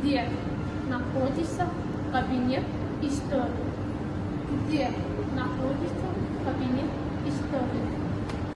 где находится кабинет истории, где находится